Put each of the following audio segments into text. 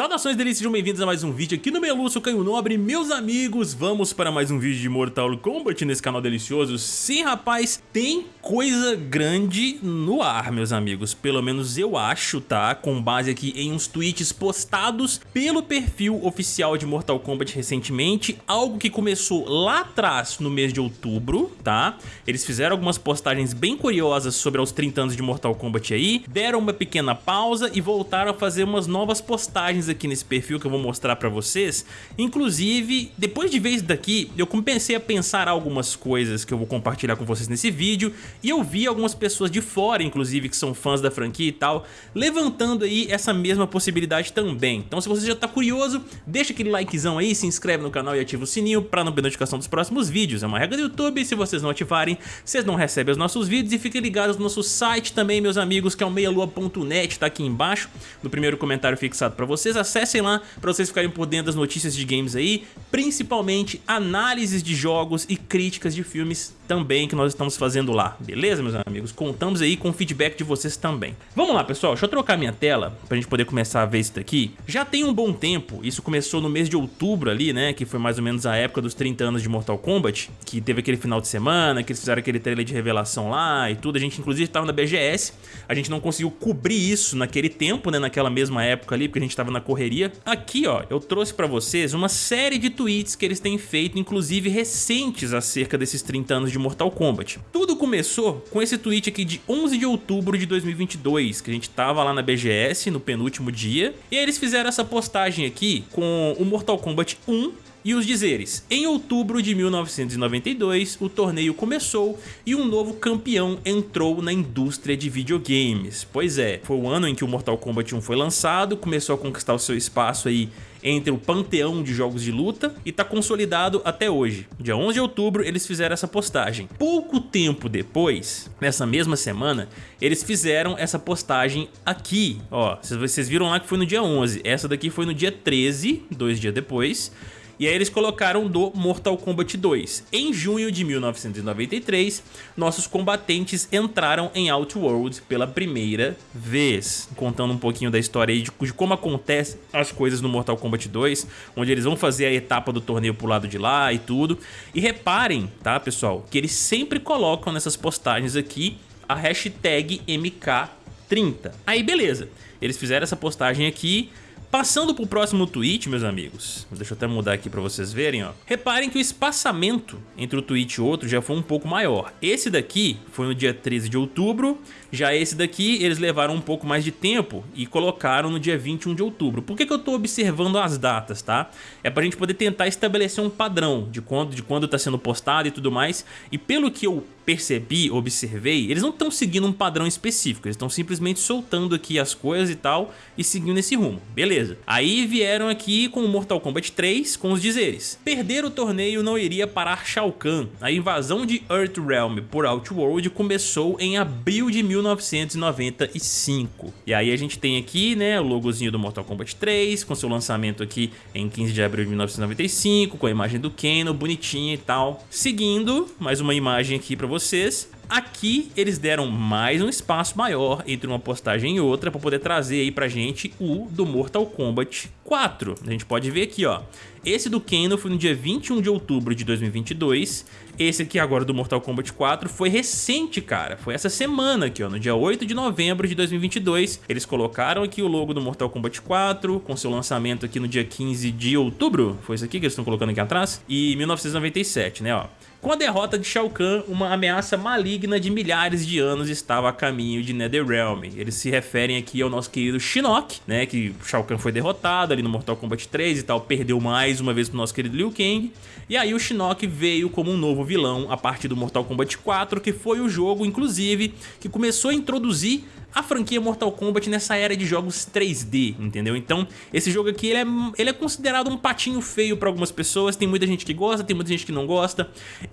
Saudações delícias, sejam bem-vindos a mais um vídeo aqui no Meluço Canho Nobre Meus amigos, vamos para mais um vídeo de Mortal Kombat nesse canal delicioso Sim, rapaz, tem coisa grande no ar, meus amigos Pelo menos eu acho, tá? Com base aqui em uns tweets postados pelo perfil oficial de Mortal Kombat recentemente Algo que começou lá atrás, no mês de outubro, tá? Eles fizeram algumas postagens bem curiosas sobre os 30 anos de Mortal Kombat aí Deram uma pequena pausa e voltaram a fazer umas novas postagens aqui nesse perfil que eu vou mostrar pra vocês. Inclusive, depois de ver isso daqui, eu comecei a pensar algumas coisas que eu vou compartilhar com vocês nesse vídeo e eu vi algumas pessoas de fora, inclusive, que são fãs da franquia e tal, levantando aí essa mesma possibilidade também. Então se você já tá curioso, deixa aquele likezão aí, se inscreve no canal e ativa o sininho pra não perder notificação dos próximos vídeos. É uma regra do YouTube, se vocês não ativarem, vocês não recebem os nossos vídeos e fiquem ligados no nosso site também, meus amigos, que é o meialua.net, tá aqui embaixo, no primeiro comentário fixado pra vocês vocês acessem lá para vocês ficarem por dentro das notícias de games aí, principalmente análises de jogos e críticas de filmes também que nós estamos fazendo lá, beleza meus amigos? Contamos aí com o feedback de vocês também. Vamos lá pessoal, deixa eu trocar minha tela pra gente poder começar a ver isso daqui. Já tem um bom tempo, isso começou no mês de outubro ali, né, que foi mais ou menos a época dos 30 anos de Mortal Kombat, que teve aquele final de semana, que eles fizeram aquele trailer de revelação lá e tudo, a gente inclusive estava na BGS, a gente não conseguiu cobrir isso naquele tempo, né, naquela mesma época ali, porque a gente estava na correria. Aqui ó, eu trouxe pra vocês uma série de tweets que eles têm feito, inclusive recentes acerca desses 30 anos de Mortal Kombat. Tudo começou com esse tweet aqui de 11 de outubro de 2022, que a gente tava lá na BGS no penúltimo dia, e eles fizeram essa postagem aqui com o Mortal Kombat 1 e os dizeres, em outubro de 1992 o torneio começou e um novo campeão entrou na indústria de videogames. Pois é, foi o ano em que o Mortal Kombat 1 foi lançado, começou a conquistar o seu espaço aí entre o panteão de jogos de luta e está consolidado até hoje. Dia 11 de outubro eles fizeram essa postagem. Pouco tempo depois, nessa mesma semana, eles fizeram essa postagem aqui. Ó, vocês viram lá que foi no dia 11, essa daqui foi no dia 13, dois dias depois. E aí eles colocaram do Mortal Kombat 2. Em junho de 1993, nossos combatentes entraram em Outworld pela primeira vez. Contando um pouquinho da história aí de, de como acontecem as coisas no Mortal Kombat 2, onde eles vão fazer a etapa do torneio pro lado de lá e tudo. E reparem, tá pessoal, que eles sempre colocam nessas postagens aqui a hashtag MK30. Aí beleza, eles fizeram essa postagem aqui Passando para o próximo tweet, meus amigos, deixa eu até mudar aqui para vocês verem, ó. Reparem que o espaçamento entre o tweet e outro já foi um pouco maior. Esse daqui foi no dia 13 de outubro, já esse daqui eles levaram um pouco mais de tempo e colocaram no dia 21 de outubro. Por que, que eu estou observando as datas, tá? É para a gente poder tentar estabelecer um padrão de quando de quando está sendo postado e tudo mais. E pelo que eu percebi, observei, eles não estão seguindo um padrão específico, eles estão simplesmente soltando aqui as coisas e tal e seguindo esse rumo. Beleza. Aí vieram aqui com o Mortal Kombat 3 com os dizeres. Perder o torneio não iria parar Shao Kahn. A invasão de Earthrealm por Outworld começou em abril de 1995. E aí a gente tem aqui, né, o logozinho do Mortal Kombat 3, com seu lançamento aqui em 15 de abril de 1995, com a imagem do Kano, bonitinha e tal. Seguindo, mais uma imagem aqui pra vocês vocês. Aqui eles deram mais um espaço maior entre uma postagem e outra para poder trazer aí pra gente o do Mortal Kombat 4. A gente pode ver aqui, ó. Esse do Kano foi no dia 21 de outubro de 2022. Esse aqui agora do Mortal Kombat 4 foi recente, cara. Foi essa semana aqui, ó, no dia 8 de novembro de 2022. Eles colocaram aqui o logo do Mortal Kombat 4 com seu lançamento aqui no dia 15 de outubro. Foi isso aqui que eles estão colocando aqui atrás? E 1997, né, ó. Com a derrota de Shao Kahn, uma ameaça maligna de milhares de anos estava a caminho de Netherrealm. Eles se referem aqui ao nosso querido Shinnok, né, que Shao Kahn foi derrotado ali no Mortal Kombat 3 e tal, perdeu mais uma vez pro nosso querido Liu Kang. E aí o Shinnok veio como um novo vilão a partir do Mortal Kombat 4, que foi o jogo, inclusive, que começou a introduzir a franquia Mortal Kombat nessa era de jogos 3D, entendeu? Então, esse jogo aqui, ele é, ele é considerado um patinho feio pra algumas pessoas, tem muita gente que gosta, tem muita gente que não gosta.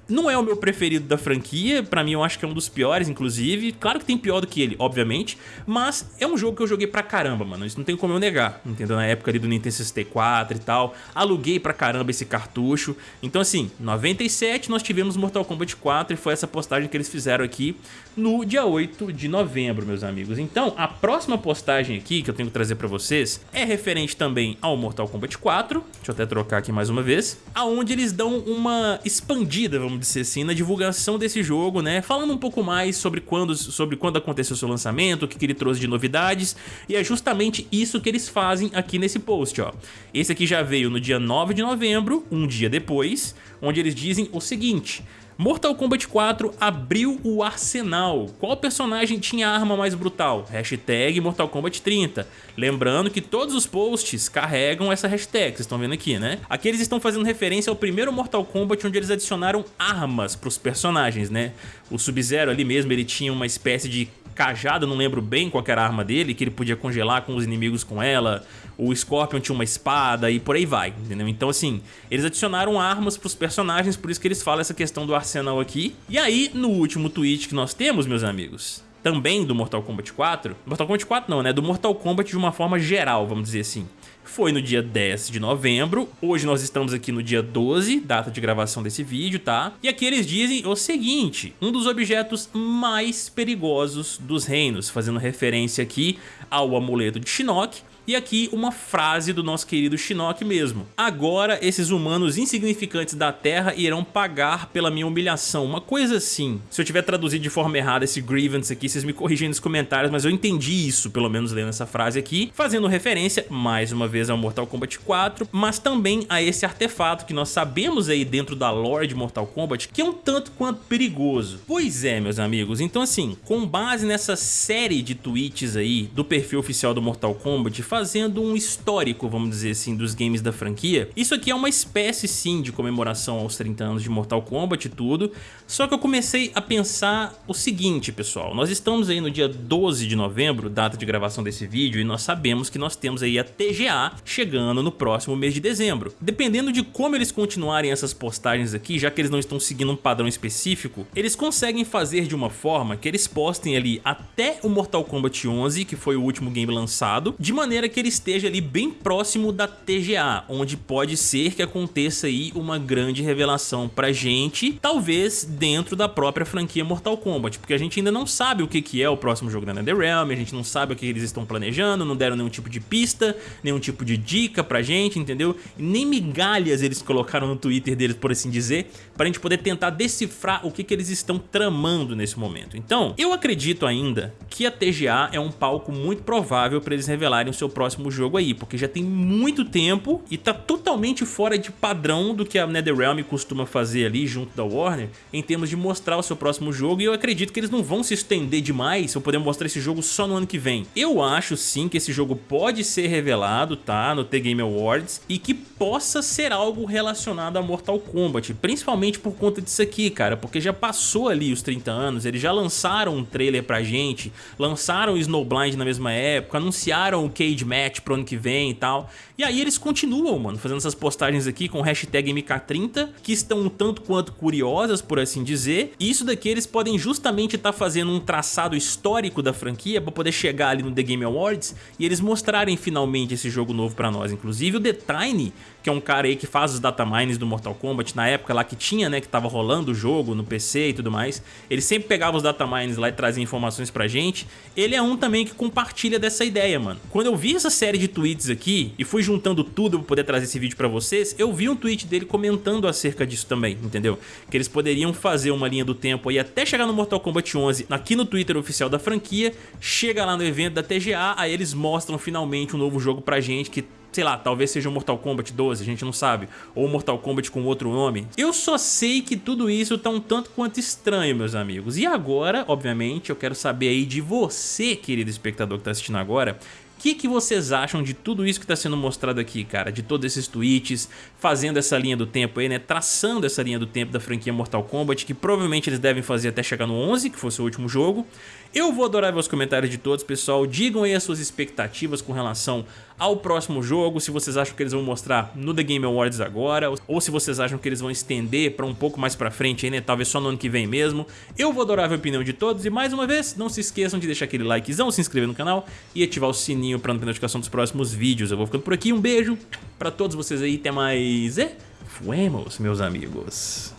Não é o meu preferido da franquia, pra mim eu acho que é um dos piores, inclusive. Claro que tem pior do que ele, obviamente, mas é um jogo que eu joguei pra caramba, mano, isso não tem como eu negar, entendeu? Na época ali do Nintendo 64 e tal, aluguei pra caramba esse cartucho. Então assim, 97 nós tivemos Mortal Kombat 4 e foi essa postagem que eles fizeram aqui no dia 8 de novembro, meus amigos amigos. Então, a próxima postagem aqui que eu tenho que trazer pra vocês é referente também ao Mortal Kombat 4. Deixa eu até trocar aqui mais uma vez. Aonde eles dão uma expandida, vamos dizer assim, na divulgação desse jogo, né? Falando um pouco mais sobre quando, sobre quando aconteceu seu lançamento, o que, que ele trouxe de novidades. E é justamente isso que eles fazem aqui nesse post, ó. Esse aqui já veio no dia 9 de novembro, um dia depois, onde eles dizem o seguinte... Mortal Kombat 4 abriu o arsenal. Qual personagem tinha a arma mais brutal? Hashtag Mortal Kombat 30. Lembrando que todos os posts carregam essa hashtag, vocês estão vendo aqui, né? Aqui eles estão fazendo referência ao primeiro Mortal Kombat onde eles adicionaram armas para os personagens, né? O Sub-Zero ali mesmo, ele tinha uma espécie de cajada, não lembro bem qual era a arma dele, que ele podia congelar com os inimigos com ela. O Scorpion tinha uma espada e por aí vai, entendeu? Então assim, eles adicionaram armas pros personagens, por isso que eles falam essa questão do arsenal aqui. E aí, no último tweet que nós temos, meus amigos, também do Mortal Kombat 4, Mortal Kombat 4 não, né? Do Mortal Kombat de uma forma geral, vamos dizer assim foi no dia 10 de novembro. Hoje nós estamos aqui no dia 12, data de gravação desse vídeo, tá? E aqui eles dizem o seguinte, um dos objetos mais perigosos dos reinos, fazendo referência aqui ao amuleto de Shinnok, e aqui uma frase do nosso querido Shinnok mesmo. Agora esses humanos insignificantes da Terra irão pagar pela minha humilhação. Uma coisa assim. Se eu tiver traduzido de forma errada esse grievance aqui, vocês me corrigem nos comentários, mas eu entendi isso, pelo menos lendo essa frase aqui, fazendo referência, mais uma vez, ao Mortal Kombat 4, mas também a esse artefato que nós sabemos aí dentro da lore de Mortal Kombat, que é um tanto quanto perigoso. Pois é, meus amigos, então assim, com base nessa série de tweets aí do perfil oficial do Mortal Kombat, fazendo um histórico, vamos dizer assim, dos games da franquia. Isso aqui é uma espécie sim de comemoração aos 30 anos de Mortal Kombat e tudo, só que eu comecei a pensar o seguinte, pessoal, nós estamos aí no dia 12 de novembro, data de gravação desse vídeo, e nós sabemos que nós temos aí a TGA chegando no próximo mês de dezembro. Dependendo de como eles continuarem essas postagens aqui, já que eles não estão seguindo um padrão específico, eles conseguem fazer de uma forma que eles postem ali até o Mortal Kombat 11, que foi o último game lançado, de maneira que ele esteja ali bem próximo da TGA, onde pode ser que aconteça aí uma grande revelação pra gente, talvez dentro da própria franquia Mortal Kombat, porque a gente ainda não sabe o que, que é o próximo jogo da NetherRealm, a gente não sabe o que eles estão planejando, não deram nenhum tipo de pista, nenhum tipo de dica pra gente, entendeu? nem migalhas eles colocaram no Twitter deles, por assim dizer, pra gente poder tentar decifrar o que, que eles estão tramando nesse momento. Então, eu acredito ainda que a TGA é um palco muito provável para eles revelarem o seu próximo jogo aí, porque já tem muito tempo e tá totalmente fora de padrão do que a NetherRealm costuma fazer ali junto da Warner em termos de mostrar o seu próximo jogo e eu acredito que eles não vão se estender demais ou poder mostrar esse jogo só no ano que vem. Eu acho sim que esse jogo pode ser revelado, tá, no The Game Awards e que possa ser algo relacionado a Mortal Kombat, principalmente por conta disso aqui, cara, porque já passou ali os 30 anos, eles já lançaram um trailer pra gente, lançaram Snowblind na mesma época, anunciaram o Cage match pro ano que vem e tal. E aí eles continuam, mano, fazendo essas postagens aqui com hashtag MK30, que estão um tanto quanto curiosas, por assim dizer. E isso daqui eles podem justamente estar tá fazendo um traçado histórico da franquia para poder chegar ali no The Game Awards e eles mostrarem finalmente esse jogo novo pra nós. Inclusive o The Tiny, que é um cara aí que faz os datamines do Mortal Kombat, na época lá que tinha, né, que tava rolando o jogo no PC e tudo mais, ele sempre pegava os datamines lá e trazia informações pra gente. Ele é um também que compartilha dessa ideia, mano. Quando eu vi essa série de tweets aqui e fui juntando tudo para poder trazer esse vídeo para vocês, eu vi um tweet dele comentando acerca disso também, entendeu? Que eles poderiam fazer uma linha do tempo aí até chegar no Mortal Kombat 11 aqui no Twitter oficial da franquia, chega lá no evento da TGA, aí eles mostram finalmente um novo jogo pra gente que sei lá, talvez seja o Mortal Kombat 12, a gente não sabe, ou Mortal Kombat com outro nome. Eu só sei que tudo isso tá um tanto quanto estranho, meus amigos. E agora, obviamente, eu quero saber aí de você, querido espectador que tá assistindo agora, que, que vocês acham de tudo isso que está sendo mostrado aqui, cara? De todos esses tweets, fazendo essa linha do tempo aí, né? Traçando essa linha do tempo da franquia Mortal Kombat, que provavelmente eles devem fazer até chegar no 11, que fosse o último jogo. Eu vou adorar ver os comentários de todos, pessoal. Digam aí as suas expectativas com relação ao próximo jogo, se vocês acham que eles vão mostrar no The Game Awards agora, ou se vocês acham que eles vão estender para um pouco mais pra frente aí, né? Talvez só no ano que vem mesmo. Eu vou adorar ver a opinião de todos e mais uma vez, não se esqueçam de deixar aquele likezão, se inscrever no canal e ativar o sininho para não ter notificação dos próximos vídeos. Eu vou ficando por aqui, um beijo pra todos vocês aí, até mais e fuemos, meus amigos.